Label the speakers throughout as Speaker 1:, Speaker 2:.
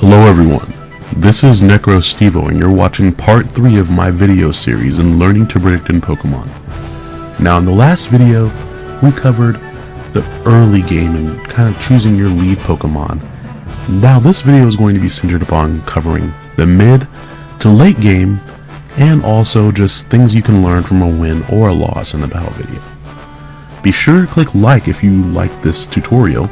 Speaker 1: Hello everyone, this is NecroStevo and you're watching part 3 of my video series in learning to predict in Pokemon. Now in the last video, we covered the early game and kind of choosing your lead Pokemon. Now this video is going to be centered upon covering the mid to late game and also just things you can learn from a win or a loss in the battle video. Be sure to click like if you like this tutorial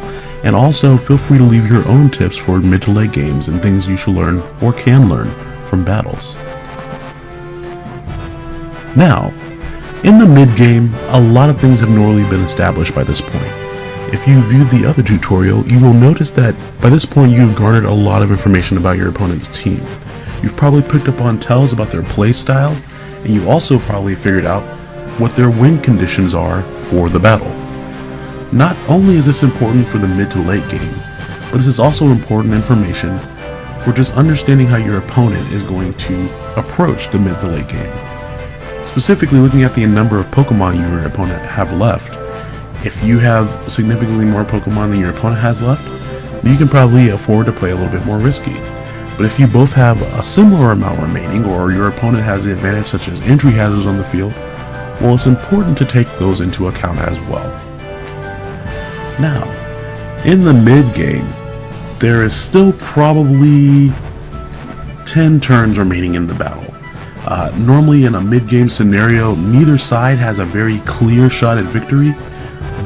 Speaker 1: and also feel free to leave your own tips for mid to late games and things you should learn or can learn from battles. Now, in the mid game, a lot of things have normally been established by this point. If you viewed the other tutorial, you will notice that by this point you've garnered a lot of information about your opponent's team. You've probably picked up on tells about their playstyle, and you also probably figured out what their win conditions are for the battle. Not only is this important for the mid to late game, but this is also important information for just understanding how your opponent is going to approach the mid to late game. Specifically looking at the number of Pokemon your opponent have left. If you have significantly more Pokemon than your opponent has left, you can probably afford to play a little bit more risky. But if you both have a similar amount remaining, or your opponent has the advantage such as entry hazards on the field, well it's important to take those into account as well. Now, in the mid game, there is still probably 10 turns remaining in the battle. Uh, normally in a mid-game scenario, neither side has a very clear shot at victory,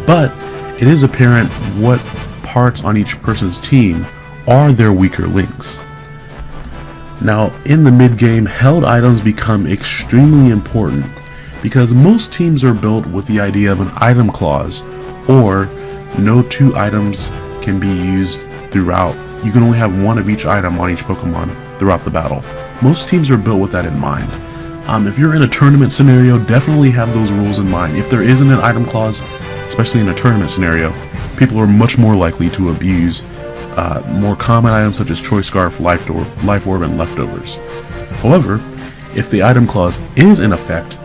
Speaker 1: but it is apparent what parts on each person's team are their weaker links. Now, in the mid-game, held items become extremely important because most teams are built with the idea of an item clause or no two items can be used throughout. You can only have one of each item on each Pokemon throughout the battle. Most teams are built with that in mind. Um, if you're in a tournament scenario, definitely have those rules in mind. If there isn't an item clause, especially in a tournament scenario, people are much more likely to abuse uh, more common items such as Choice Scarf, Life, Life Orb, and Leftovers. However, if the item clause is in effect,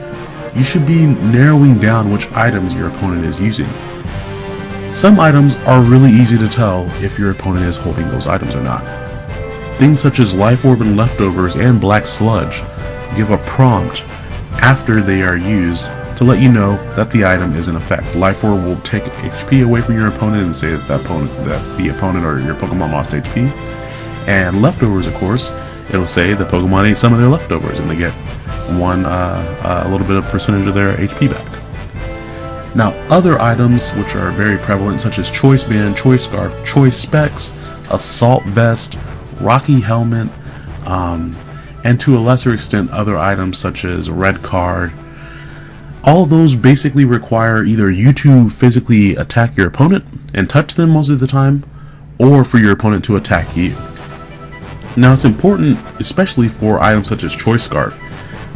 Speaker 1: you should be narrowing down which items your opponent is using. Some items are really easy to tell if your opponent is holding those items or not. Things such as Life Orb and Leftovers and Black Sludge give a prompt after they are used to let you know that the item is in effect. Life Orb will take HP away from your opponent and say that the opponent, that the opponent or your Pokemon lost HP. And Leftovers, of course, it'll say the Pokemon ate some of their leftovers and they get one, uh, uh, a little bit of percentage of their HP back. Now other items which are very prevalent such as Choice Band, Choice Scarf, Choice Specs, Assault Vest, Rocky Helmet, um, and to a lesser extent other items such as Red Card. All those basically require either you to physically attack your opponent and touch them most of the time, or for your opponent to attack you. Now it's important, especially for items such as Choice Scarf,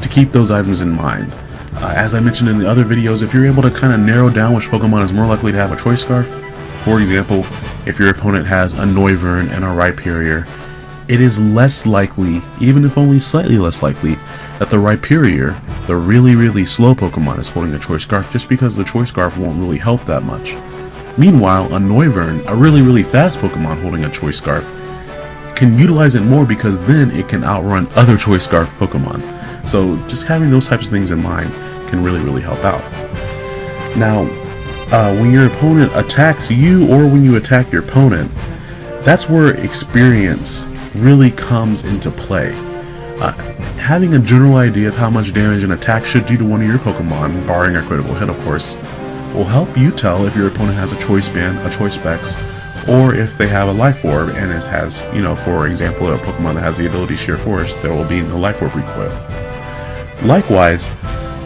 Speaker 1: to keep those items in mind. Uh, as I mentioned in the other videos, if you're able to kind of narrow down which Pokemon is more likely to have a Choice Scarf, for example, if your opponent has a Noivern and a Rhyperior, it is less likely, even if only slightly less likely, that the Rhyperior, the really really slow Pokemon, is holding a Choice Scarf just because the Choice Scarf won't really help that much. Meanwhile, a Noivern, a really really fast Pokemon holding a Choice Scarf, can utilize it more because then it can outrun other Choice Scarf Pokemon. So just having those types of things in mind can really, really help out. Now, uh, when your opponent attacks you or when you attack your opponent, that's where experience really comes into play. Uh, having a general idea of how much damage an attack should do to one of your Pokemon, barring a critical hit of course, will help you tell if your opponent has a Choice Band, a Choice Specs, or if they have a Life Orb and it has, you know, for example, a Pokemon that has the ability Sheer Force, there will be no Life Orb recoil. Likewise,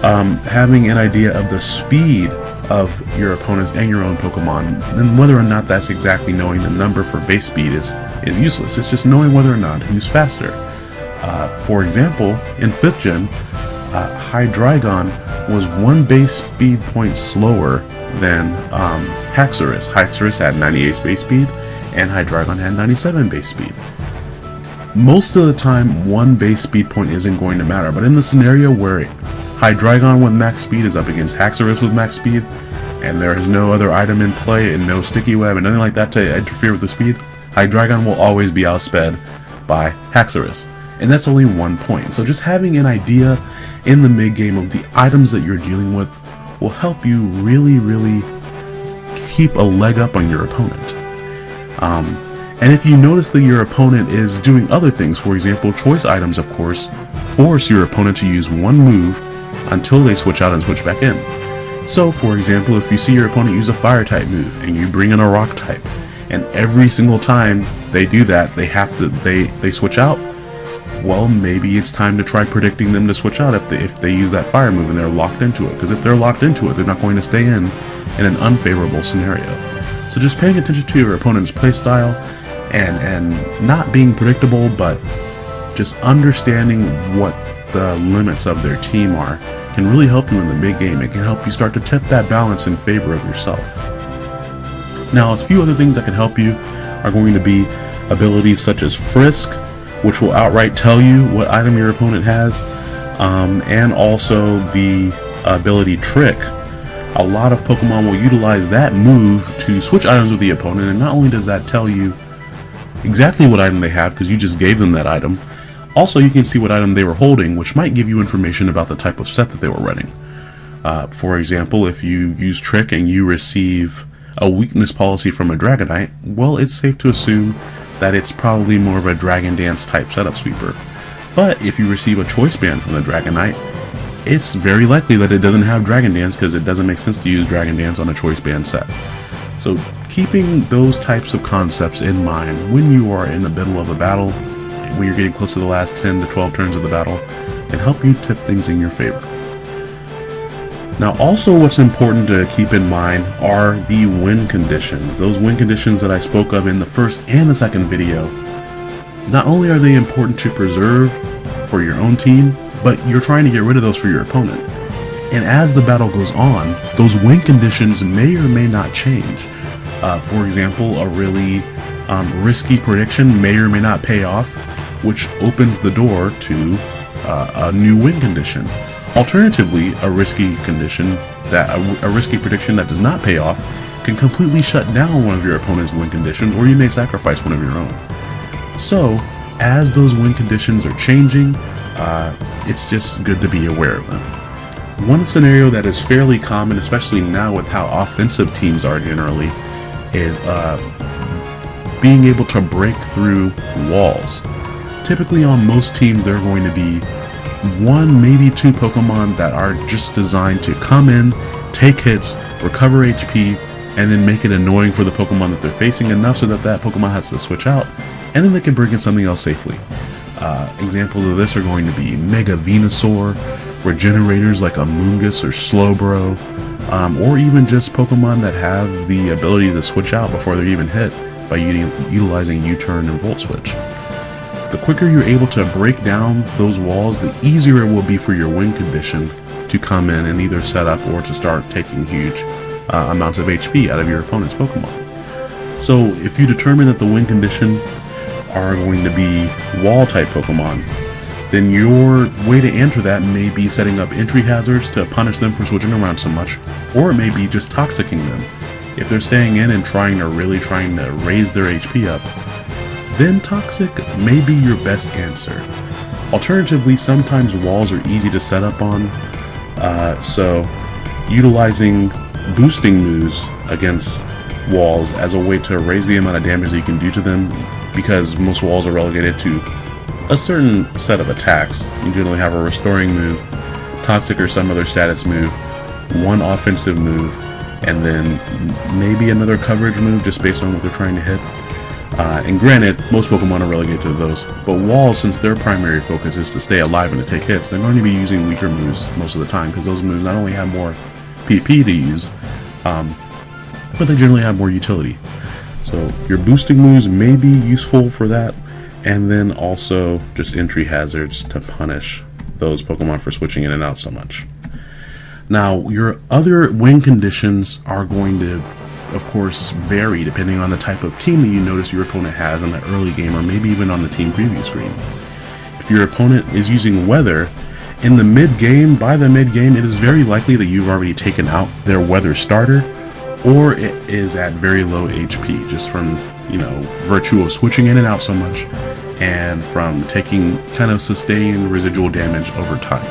Speaker 1: um, having an idea of the speed of your opponents and your own Pokemon, then whether or not that's exactly knowing the number for base speed is, is useless. It's just knowing whether or not who's faster. Uh, for example, in 5th gen, uh, Hydreigon was one base speed point slower than um, Haxorus. Haxorus had 98 base speed, and Hydreigon had 97 base speed most of the time one base speed point isn't going to matter, but in the scenario where Hydreigon with max speed is up against Haxorus with max speed, and there is no other item in play and no sticky web and nothing like that to interfere with the speed, Hydreigon will always be outsped by Haxorus. And that's only one point. So just having an idea in the mid game of the items that you're dealing with will help you really, really keep a leg up on your opponent. Um, and if you notice that your opponent is doing other things, for example, choice items, of course, force your opponent to use one move until they switch out and switch back in. So, for example, if you see your opponent use a fire type move and you bring in a rock type, and every single time they do that, they have to they they switch out. Well, maybe it's time to try predicting them to switch out if they if they use that fire move and they're locked into it. Because if they're locked into it, they're not going to stay in in an unfavorable scenario. So just paying attention to your opponent's playstyle and and not being predictable, but just understanding what the limits of their team are can really help you in the big game. It can help you start to tip that balance in favor of yourself. Now, a few other things that can help you are going to be abilities such as Frisk, which will outright tell you what item your opponent has, um, and also the ability Trick. A lot of Pokemon will utilize that move to switch items with the opponent, and not only does that tell you exactly what item they have because you just gave them that item, also, you can see what item they were holding, which might give you information about the type of set that they were running. Uh, for example, if you use Trick and you receive a weakness policy from a Dragonite, well, it's safe to assume that it's probably more of a Dragon Dance type setup sweeper. But if you receive a Choice Band from the Dragonite, it's very likely that it doesn't have Dragon Dance because it doesn't make sense to use Dragon Dance on a Choice Band set. So keeping those types of concepts in mind when you are in the middle of a battle when you're getting close to the last 10 to 12 turns of the battle can help you tip things in your favor. Now also what's important to keep in mind are the win conditions. Those win conditions that I spoke of in the first and the second video. Not only are they important to preserve for your own team, but you're trying to get rid of those for your opponent. And as the battle goes on, those win conditions may or may not change. Uh, for example, a really um, risky prediction may or may not pay off, which opens the door to uh, a new win condition. Alternatively, a risky condition that a, a, risky prediction that does not pay off can completely shut down one of your opponent's win conditions, or you may sacrifice one of your own. So, as those win conditions are changing, uh, it's just good to be aware of them. One scenario that is fairly common, especially now with how offensive teams are generally, is uh, being able to break through walls. Typically on most teams there are going to be one, maybe two Pokemon that are just designed to come in, take hits, recover HP, and then make it annoying for the Pokemon that they're facing enough so that that Pokemon has to switch out, and then they can bring in something else safely. Uh, examples of this are going to be Mega Venusaur, regenerators like Amoonguss or Slowbro, um, or even just Pokemon that have the ability to switch out before they're even hit by utilizing U-turn and Volt Switch. The quicker you're able to break down those walls, the easier it will be for your win condition to come in and either set up or to start taking huge uh, amounts of HP out of your opponent's Pokemon. So if you determine that the win condition are going to be wall type Pokemon, then your way to answer that may be setting up entry hazards to punish them for switching around so much, or it may be just toxicking them. If they're staying in and trying to really trying to raise their HP up, then Toxic may be your best answer. Alternatively, sometimes walls are easy to set up on, uh, so utilizing boosting moves against walls as a way to raise the amount of damage that you can do to them, because most walls are relegated to a certain set of attacks. You generally have a restoring move, toxic or some other status move, one offensive move, and then maybe another coverage move just based on what they're trying to hit. Uh, and granted, most Pokemon are relegated to those, but Walls, since their primary focus is to stay alive and to take hits, they're going to be using weaker moves most of the time, because those moves not only have more PP to use, um, but they generally have more utility. So your boosting moves may be useful for that, and then also just entry hazards to punish those Pokemon for switching in and out so much. Now, your other win conditions are going to of course, vary depending on the type of team that you notice your opponent has in the early game or maybe even on the team preview screen. If your opponent is using weather, in the mid-game, by the mid-game, it is very likely that you've already taken out their weather starter or it is at very low HP just from, you know, virtue of switching in and out so much and from taking kind of sustained residual damage over time.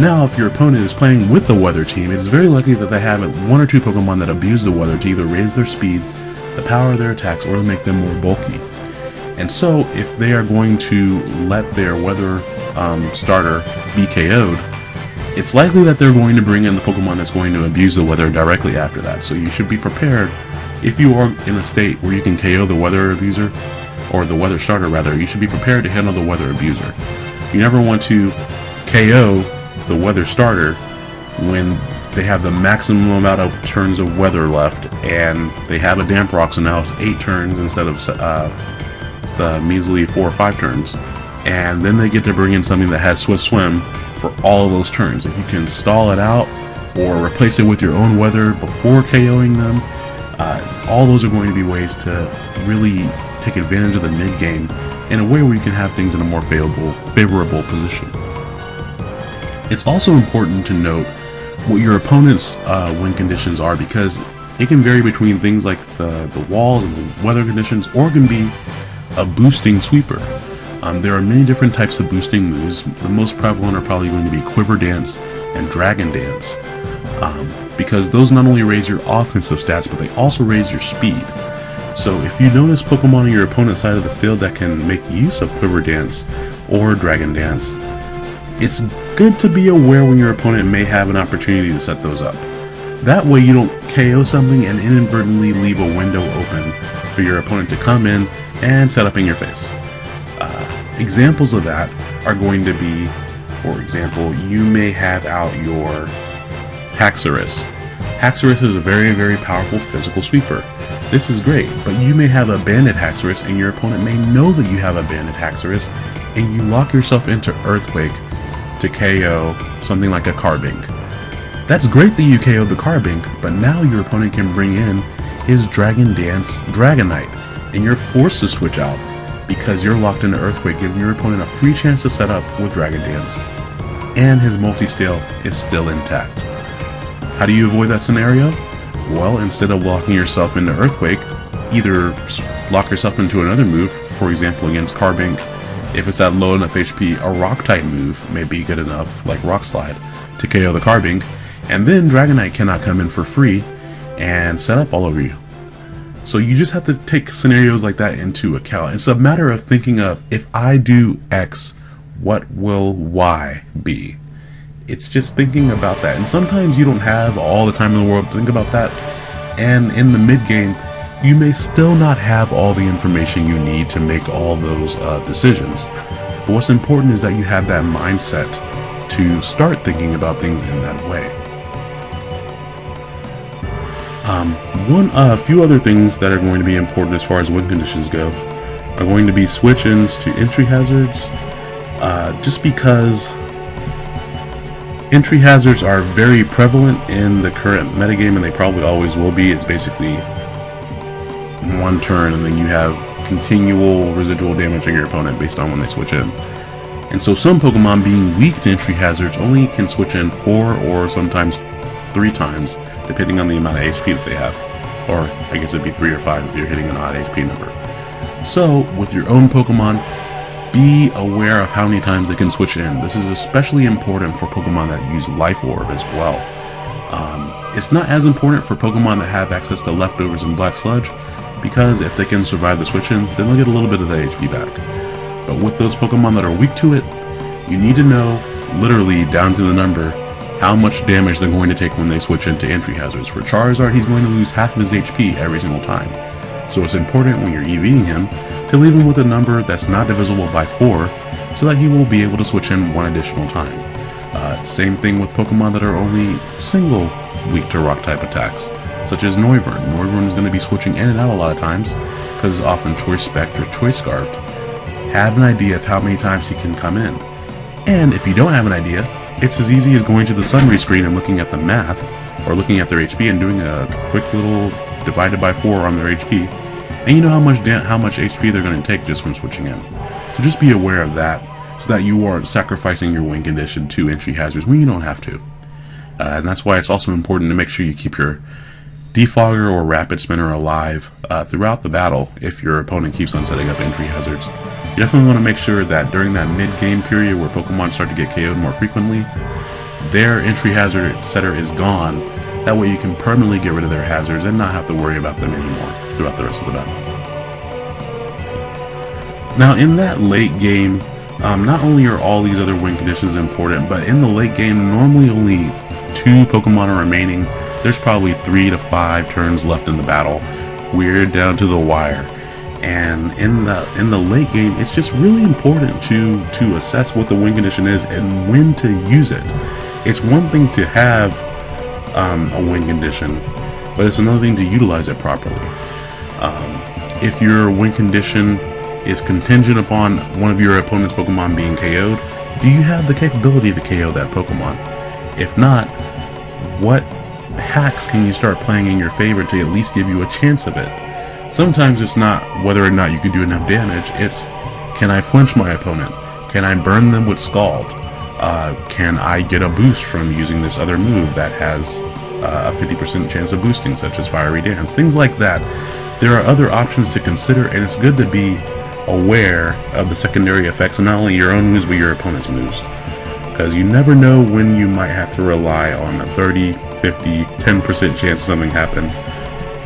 Speaker 1: Now, if your opponent is playing with the weather team, it is very likely that they have one or two Pokemon that abuse the weather to either raise their speed, the power of their attacks, or to make them more bulky. And so, if they are going to let their weather um, starter be KO'd, it's likely that they're going to bring in the Pokemon that's going to abuse the weather directly after that. So you should be prepared if you are in a state where you can KO the weather abuser, or the weather starter rather, you should be prepared to handle the weather abuser. You never want to KO the weather starter when they have the maximum amount of turns of weather left and they have a damp rock so now it's 8 turns instead of uh, the measly 4 or 5 turns and then they get to bring in something that has Swift Swim for all of those turns. If you can stall it out or replace it with your own weather before KOing them, uh, all those are going to be ways to really take advantage of the mid game in a way where you can have things in a more favorable, favorable position. It's also important to note what your opponent's uh, win conditions are because it can vary between things like the, the walls and the weather conditions or it can be a boosting sweeper. Um, there are many different types of boosting moves. The most prevalent are probably going to be Quiver Dance and Dragon Dance um, because those not only raise your offensive stats but they also raise your speed. So if you notice Pokemon on your opponent's side of the field that can make use of Quiver Dance or Dragon Dance, it's good to be aware when your opponent may have an opportunity to set those up. That way you don't KO something and inadvertently leave a window open for your opponent to come in and set up in your face. Uh, examples of that are going to be, for example, you may have out your Haxorus. Haxorus is a very, very powerful physical sweeper. This is great, but you may have a banded Haxorus and your opponent may know that you have a banded Haxorus and you lock yourself into Earthquake to KO something like a Carbink. That's great that you KO'd the Carbink, but now your opponent can bring in his Dragon Dance Dragonite, and you're forced to switch out because you're locked into Earthquake, giving your opponent a free chance to set up with Dragon Dance. And his Multiscale is still intact. How do you avoid that scenario? Well, instead of locking yourself into Earthquake, either lock yourself into another move, for example against Carbink, if it's at low enough HP, a Rock type move may be good enough, like Rock Slide, to KO the Carbink, and then Dragonite cannot come in for free and set up all over you. So you just have to take scenarios like that into account. It's a matter of thinking of, if I do X, what will Y be? It's just thinking about that. And sometimes you don't have all the time in the world to think about that. And in the mid game, you may still not have all the information you need to make all those uh, decisions. But what's important is that you have that mindset to start thinking about things in that way. Um, one, a uh, few other things that are going to be important as far as win conditions go are going to be switch-ins to entry hazards, uh, just because entry hazards are very prevalent in the current metagame and they probably always will be. It's basically one turn and then you have continual residual damage on your opponent based on when they switch in. And so some Pokemon being weak to entry hazards only can switch in four or sometimes three times depending on the amount of HP that they have. Or I guess it'd be 3 or 5 if you're hitting an odd HP number. So, with your own Pokemon, be aware of how many times they can switch in. This is especially important for Pokemon that use Life Orb as well. Um, it's not as important for Pokemon that have access to leftovers and Black Sludge, because if they can survive the switch in, then they'll get a little bit of the HP back. But with those Pokemon that are weak to it, you need to know, literally down to the number, how much damage they're going to take when they switch into entry hazards. For Charizard, he's going to lose half of his HP every single time. So it's important when you're EVing him to leave him with a number that's not divisible by 4 so that he will be able to switch in one additional time. Uh, same thing with Pokemon that are only single weak to rock type attacks, such as Noivern. Noivern is going to be switching in and out a lot of times because it's often Choice Specced or Choice Scarfed. Have an idea of how many times he can come in. And if you don't have an idea, it's as easy as going to the summary screen and looking at the math, or looking at their HP and doing a quick little divided by 4 on their HP, and you know how much how much HP they're going to take just from switching in. So just be aware of that, so that you aren't sacrificing your win condition to entry hazards when you don't have to. Uh, and that's why it's also important to make sure you keep your Defogger or Rapid spinner alive uh, throughout the battle if your opponent keeps on setting up entry hazards. You definitely want to make sure that during that mid-game period where Pokemon start to get KO'd more frequently, their entry hazard setter is gone. That way you can permanently get rid of their hazards and not have to worry about them anymore throughout the rest of the battle. Now in that late game, um, not only are all these other win conditions important, but in the late game, normally only two Pokemon are remaining. There's probably three to five turns left in the battle. We're down to the wire. And in the in the late game, it's just really important to to assess what the win condition is and when to use it. It's one thing to have um, a win condition, but it's another thing to utilize it properly. Um, if your win condition is contingent upon one of your opponent's Pokemon being KO'd, do you have the capability to KO that Pokemon? If not, what hacks can you start playing in your favor to at least give you a chance of it? Sometimes it's not whether or not you can do enough damage, it's can I flinch my opponent? Can I burn them with Scald? Uh, can I get a boost from using this other move that has uh, a 50% chance of boosting, such as Fiery Dance? Things like that. There are other options to consider, and it's good to be aware of the secondary effects of not only your own moves but your opponent's moves. Because you never know when you might have to rely on a 30, 50, 10% chance of something happen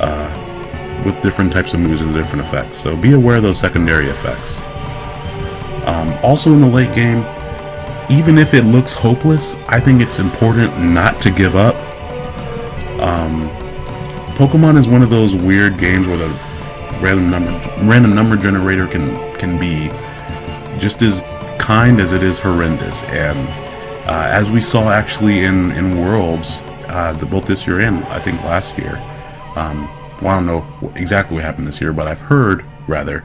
Speaker 1: uh, with different types of moves and different effects. So be aware of those secondary effects. Um, also in the late game, even if it looks hopeless, I think it's important not to give up. Um, Pokemon is one of those weird games where the random number random number generator can can be just as kind as it is horrendous. And uh, as we saw actually in in Worlds, uh, the, both this year and I think last year. Um, well, I don't know exactly what happened this year, but I've heard rather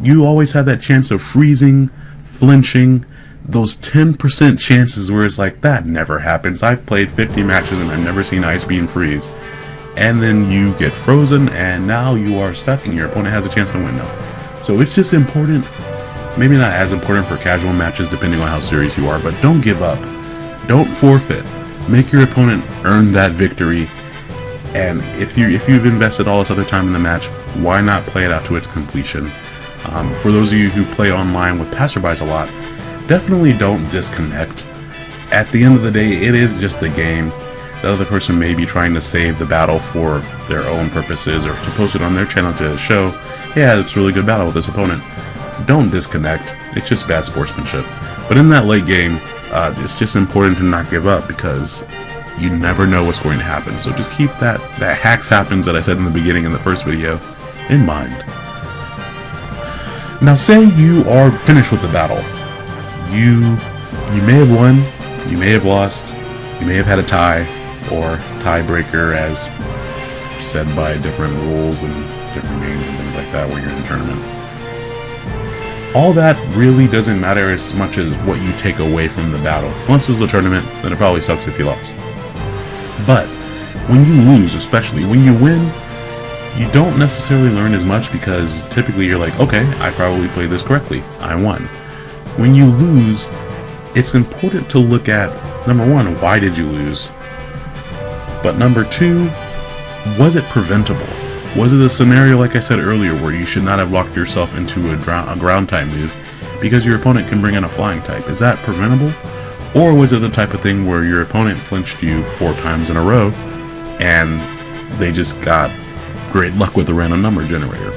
Speaker 1: you always had that chance of freezing, flinching, those 10% chances where it's like, that never happens. I've played 50 matches and I've never seen Ice Beam freeze. And then you get frozen and now you are stuck and your opponent has a chance to win now. So it's just important, maybe not as important for casual matches depending on how serious you are, but don't give up. Don't forfeit. Make your opponent earn that victory. And if you if you've invested all this other time in the match, why not play it out to its completion? Um, for those of you who play online with passerbys a lot, definitely don't disconnect. At the end of the day, it is just a game. The other person may be trying to save the battle for their own purposes or to post it on their channel to show, yeah, it's really good battle with this opponent. Don't disconnect. It's just bad sportsmanship. But in that late game, uh, it's just important to not give up because you never know what's going to happen. So just keep that, that hacks happens that I said in the beginning in the first video in mind. Now say you are finished with the battle you you may have won, you may have lost, you may have had a tie or tiebreaker as said by different rules and different games and things like that when you're in the tournament. All that really doesn't matter as much as what you take away from the battle. Once it's a tournament, then it probably sucks if you lost. But when you lose, especially when you win, you don't necessarily learn as much because typically you're like, okay, I probably played this correctly. I won. When you lose, it's important to look at number one, why did you lose? But number two, was it preventable? Was it a scenario, like I said earlier, where you should not have locked yourself into a, a ground type move because your opponent can bring in a flying type? Is that preventable? Or was it the type of thing where your opponent flinched you four times in a row and they just got great luck with the random number generator?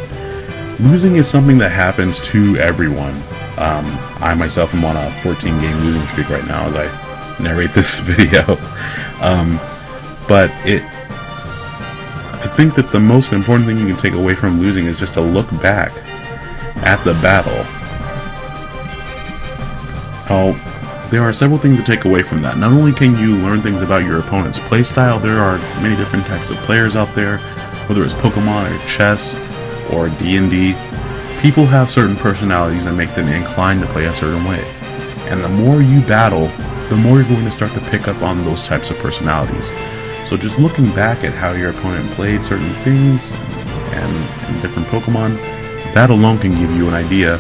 Speaker 1: Losing is something that happens to everyone. Um, I myself am on a 14 game losing streak right now as I narrate this video. um, but it, I think that the most important thing you can take away from losing is just to look back at the battle. Now, there are several things to take away from that. Not only can you learn things about your opponent's playstyle, there are many different types of players out there, whether it's Pokemon or chess or D&D People have certain personalities that make them inclined to play a certain way. And the more you battle, the more you're going to start to pick up on those types of personalities. So just looking back at how your opponent played certain things and, and different Pokemon, that alone can give you an idea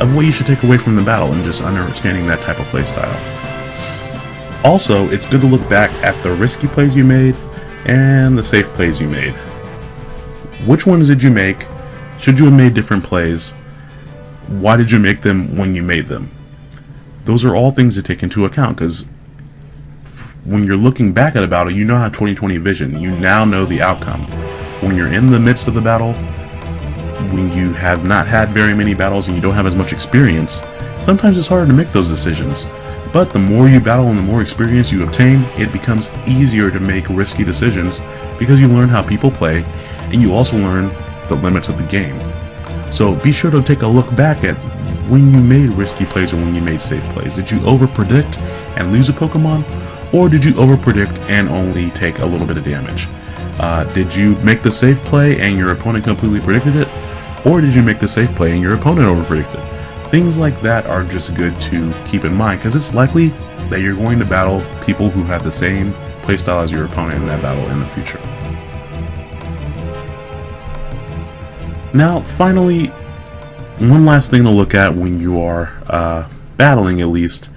Speaker 1: of what you should take away from the battle and just understanding that type of playstyle. Also, it's good to look back at the risky plays you made and the safe plays you made. Which ones did you make? Should you have made different plays? Why did you make them when you made them? Those are all things to take into account because when you're looking back at a battle, you now have 2020 vision. You now know the outcome. When you're in the midst of the battle, when you have not had very many battles and you don't have as much experience, sometimes it's harder to make those decisions. But the more you battle and the more experience you obtain, it becomes easier to make risky decisions because you learn how people play and you also learn the limits of the game. So be sure to take a look back at when you made risky plays or when you made safe plays. Did you overpredict and lose a Pokemon? Or did you overpredict and only take a little bit of damage? Uh, did you make the safe play and your opponent completely predicted it? Or did you make the safe play and your opponent overpredicted? Things like that are just good to keep in mind because it's likely that you're going to battle people who have the same playstyle as your opponent in that battle in the future. Now, finally, one last thing to look at when you are uh, battling, at least,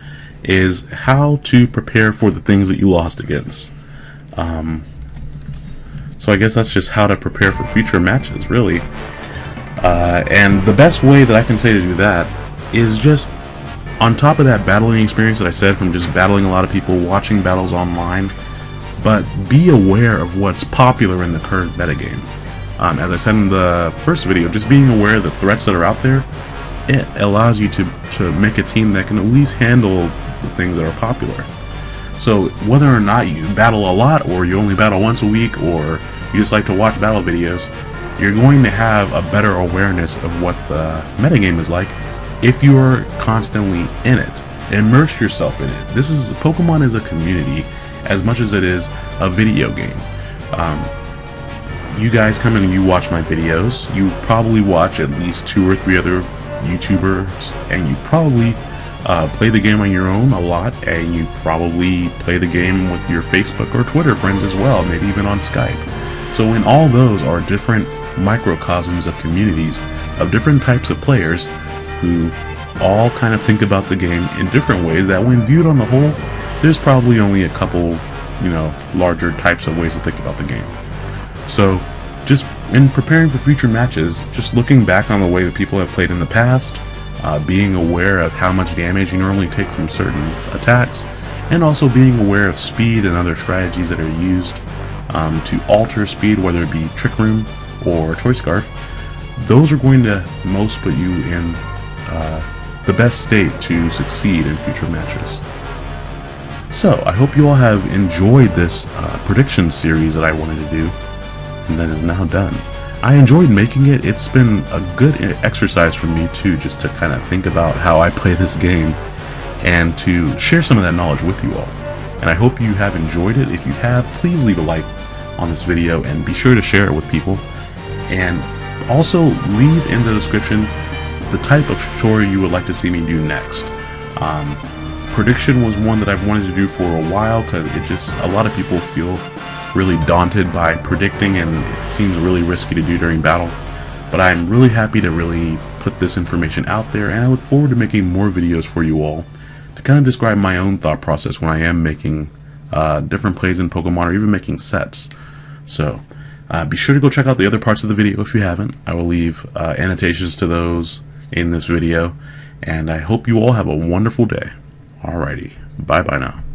Speaker 1: is how to prepare for the things that you lost against. Um, so I guess that's just how to prepare for future matches, really. Uh, and the best way that I can say to do that is just on top of that battling experience that I said from just battling a lot of people, watching battles online, but be aware of what's popular in the current metagame. Um, as I said in the first video, just being aware of the threats that are out there, it allows you to, to make a team that can at least handle the things that are popular. So whether or not you battle a lot, or you only battle once a week, or you just like to watch battle videos, you're going to have a better awareness of what the metagame is like if you are constantly in it. Immerse yourself in it. This is Pokemon is a community as much as it is a video game. Um, you guys come in and you watch my videos, you probably watch at least two or three other YouTubers, and you probably uh, play the game on your own a lot, and you probably play the game with your Facebook or Twitter friends as well, maybe even on Skype. So in all those are different microcosms of communities of different types of players who all kind of think about the game in different ways that when viewed on the whole, there's probably only a couple, you know, larger types of ways to think about the game. So, just in preparing for future matches, just looking back on the way that people have played in the past, uh, being aware of how much damage you normally take from certain attacks, and also being aware of speed and other strategies that are used um, to alter speed, whether it be Trick Room or Choice Scarf, those are going to most put you in uh, the best state to succeed in future matches. So, I hope you all have enjoyed this uh, prediction series that I wanted to do that is now done. I enjoyed making it. It's been a good exercise for me too, just to kind of think about how I play this game and to share some of that knowledge with you all. And I hope you have enjoyed it. If you have, please leave a like on this video and be sure to share it with people. And also leave in the description the type of tutorial you would like to see me do next. Um, prediction was one that I've wanted to do for a while because it just, a lot of people feel really daunted by predicting and it seems really risky to do during battle. But I'm really happy to really put this information out there and I look forward to making more videos for you all to kind of describe my own thought process when I am making uh, different plays in Pokemon or even making sets. So uh, be sure to go check out the other parts of the video if you haven't. I will leave uh, annotations to those in this video and I hope you all have a wonderful day. Alrighty, bye bye now.